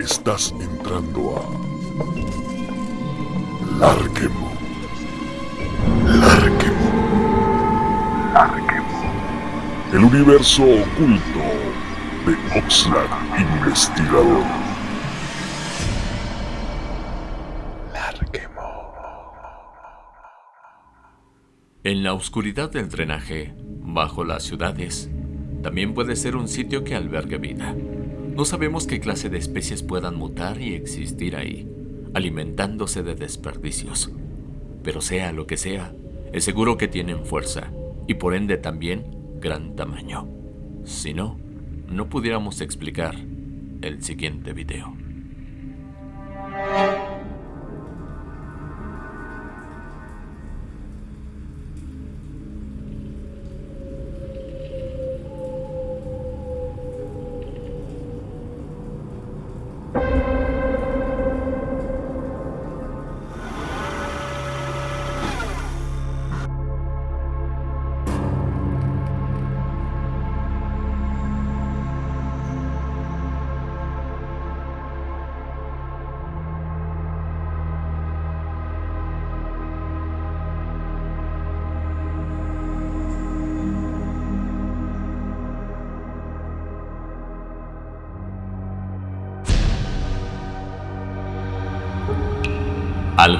Estás entrando a Larquemo. Larquemo. Larquemo. El universo oculto de Oxlack Investigador. Larquemo. En la oscuridad del drenaje, bajo las ciudades, también puede ser un sitio que albergue vida. No sabemos qué clase de especies puedan mutar y existir ahí, alimentándose de desperdicios. Pero sea lo que sea, es seguro que tienen fuerza y por ende también gran tamaño. Si no, no pudiéramos explicar el siguiente video.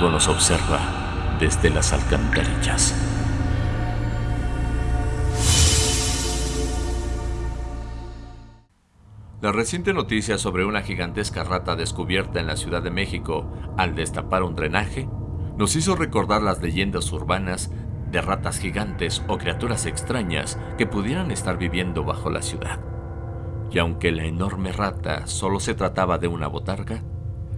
Algo nos observa desde las alcantarillas. La reciente noticia sobre una gigantesca rata descubierta en la Ciudad de México al destapar un drenaje nos hizo recordar las leyendas urbanas de ratas gigantes o criaturas extrañas que pudieran estar viviendo bajo la ciudad. Y aunque la enorme rata solo se trataba de una botarga,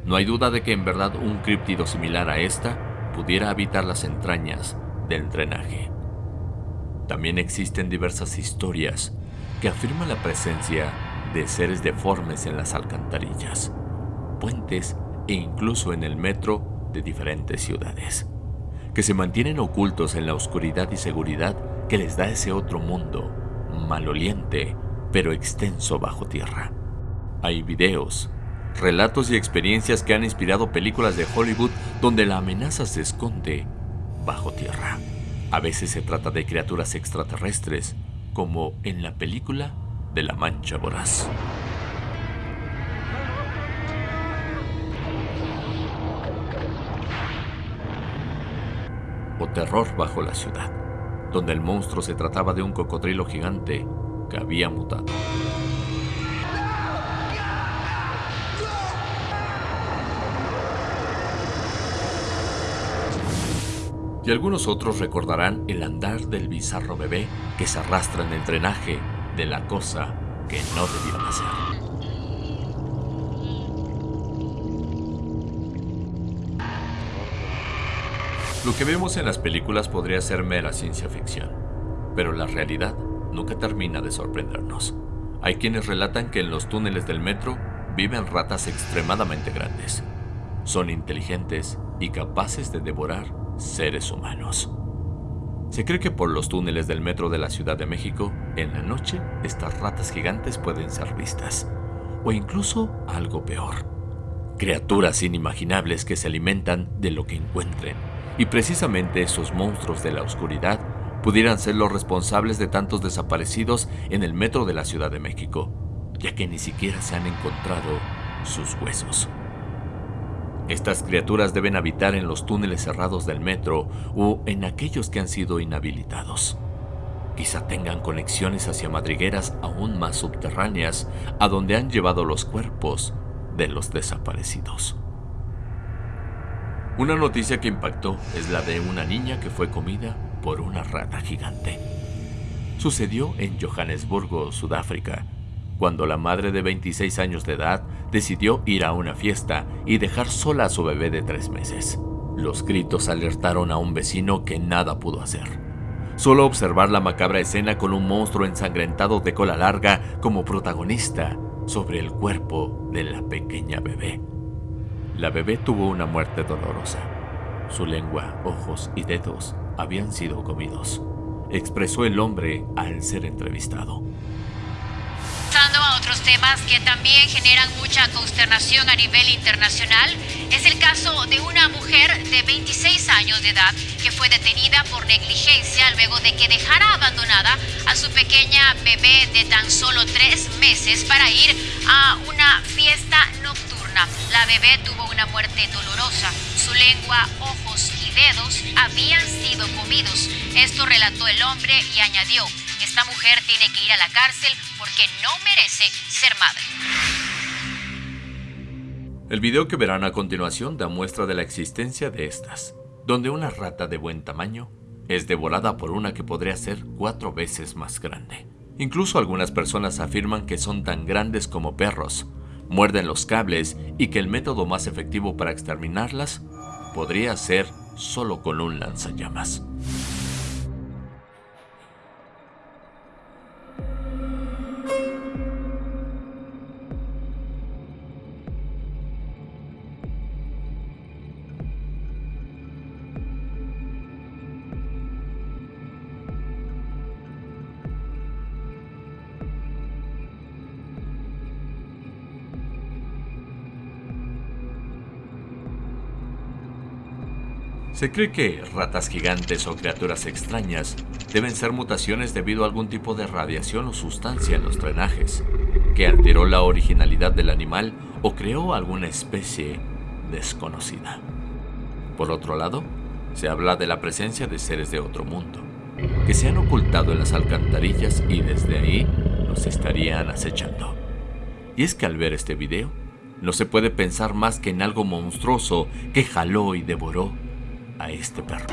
no hay duda de que en verdad un críptido similar a esta pudiera habitar las entrañas del drenaje. También existen diversas historias que afirman la presencia de seres deformes en las alcantarillas, puentes e incluso en el metro de diferentes ciudades, que se mantienen ocultos en la oscuridad y seguridad que les da ese otro mundo, maloliente, pero extenso bajo tierra. Hay videos, relatos y experiencias que han inspirado películas de Hollywood donde la amenaza se esconde bajo tierra. A veces se trata de criaturas extraterrestres, como en la película de La Mancha Voraz. O terror bajo la ciudad, donde el monstruo se trataba de un cocodrilo gigante que había mutado. Y algunos otros recordarán el andar del bizarro bebé que se arrastra en el drenaje de la cosa que no debió nacer. Lo que vemos en las películas podría ser mera ciencia ficción, pero la realidad nunca termina de sorprendernos. Hay quienes relatan que en los túneles del metro viven ratas extremadamente grandes. Son inteligentes y capaces de devorar seres humanos. Se cree que por los túneles del metro de la Ciudad de México, en la noche, estas ratas gigantes pueden ser vistas. O incluso algo peor. Criaturas inimaginables que se alimentan de lo que encuentren. Y precisamente esos monstruos de la oscuridad pudieran ser los responsables de tantos desaparecidos en el metro de la Ciudad de México, ya que ni siquiera se han encontrado sus huesos. Estas criaturas deben habitar en los túneles cerrados del metro o en aquellos que han sido inhabilitados. Quizá tengan conexiones hacia madrigueras aún más subterráneas a donde han llevado los cuerpos de los desaparecidos. Una noticia que impactó es la de una niña que fue comida por una rata gigante. Sucedió en Johannesburgo, Sudáfrica, cuando la madre de 26 años de edad decidió ir a una fiesta y dejar sola a su bebé de tres meses. Los gritos alertaron a un vecino que nada pudo hacer. Solo observar la macabra escena con un monstruo ensangrentado de cola larga como protagonista sobre el cuerpo de la pequeña bebé. La bebé tuvo una muerte dolorosa. Su lengua, ojos y dedos habían sido comidos, expresó el hombre al ser entrevistado. Pasando a otros temas que también generan mucha consternación a nivel internacional, es el caso de una mujer de 26 años de edad que fue detenida por negligencia luego de que dejara abandonada a su pequeña bebé de tan solo tres meses para ir a una fiesta nocturna. La bebé tuvo una muerte dolorosa. Su lengua, ojos y dedos habían sido comidos. Esto relató el hombre y añadió, esta mujer tiene que ir a la cárcel porque no merece ser madre. El video que verán a continuación da muestra de la existencia de estas, donde una rata de buen tamaño es devorada por una que podría ser cuatro veces más grande. Incluso algunas personas afirman que son tan grandes como perros, muerden los cables y que el método más efectivo para exterminarlas podría ser solo con un lanzallamas. Se cree que ratas gigantes o criaturas extrañas deben ser mutaciones debido a algún tipo de radiación o sustancia en los drenajes, que alteró la originalidad del animal o creó alguna especie desconocida. Por otro lado, se habla de la presencia de seres de otro mundo, que se han ocultado en las alcantarillas y desde ahí nos estarían acechando. Y es que al ver este video, no se puede pensar más que en algo monstruoso que jaló y devoró a este perro.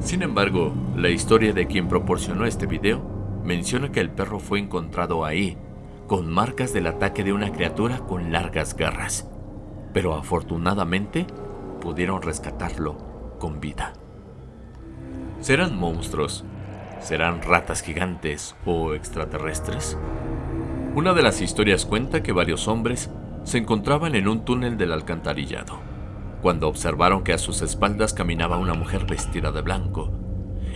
Sin embargo, la historia de quien proporcionó este video menciona que el perro fue encontrado ahí con marcas del ataque de una criatura con largas garras, pero afortunadamente pudieron rescatarlo con vida. ¿Serán monstruos? ¿Serán ratas gigantes o extraterrestres? Una de las historias cuenta que varios hombres se encontraban en un túnel del alcantarillado, cuando observaron que a sus espaldas caminaba una mujer vestida de blanco.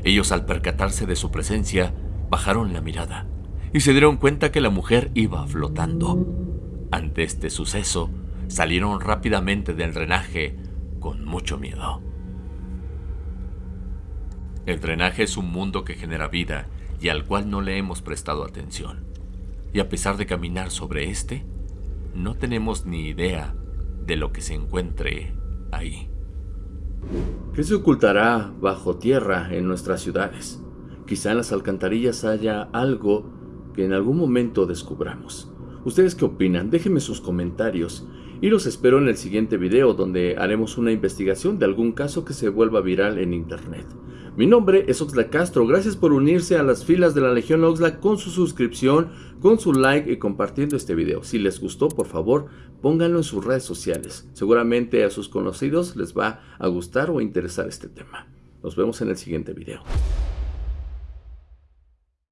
Ellos al percatarse de su presencia, bajaron la mirada y se dieron cuenta que la mujer iba flotando. Ante este suceso, salieron rápidamente del drenaje con mucho miedo. El drenaje es un mundo que genera vida y al cual no le hemos prestado atención. Y a pesar de caminar sobre este, no tenemos ni idea de lo que se encuentre ahí. ¿Qué se ocultará bajo tierra en nuestras ciudades? Quizá en las alcantarillas haya algo que en algún momento descubramos. ¿Ustedes qué opinan? Déjenme sus comentarios y los espero en el siguiente video donde haremos una investigación de algún caso que se vuelva viral en internet. Mi nombre es Oxlack Castro, gracias por unirse a las filas de la Legión Oxlack con su suscripción, con su like y compartiendo este video. Si les gustó, por favor, pónganlo en sus redes sociales. Seguramente a sus conocidos les va a gustar o interesar este tema. Nos vemos en el siguiente video.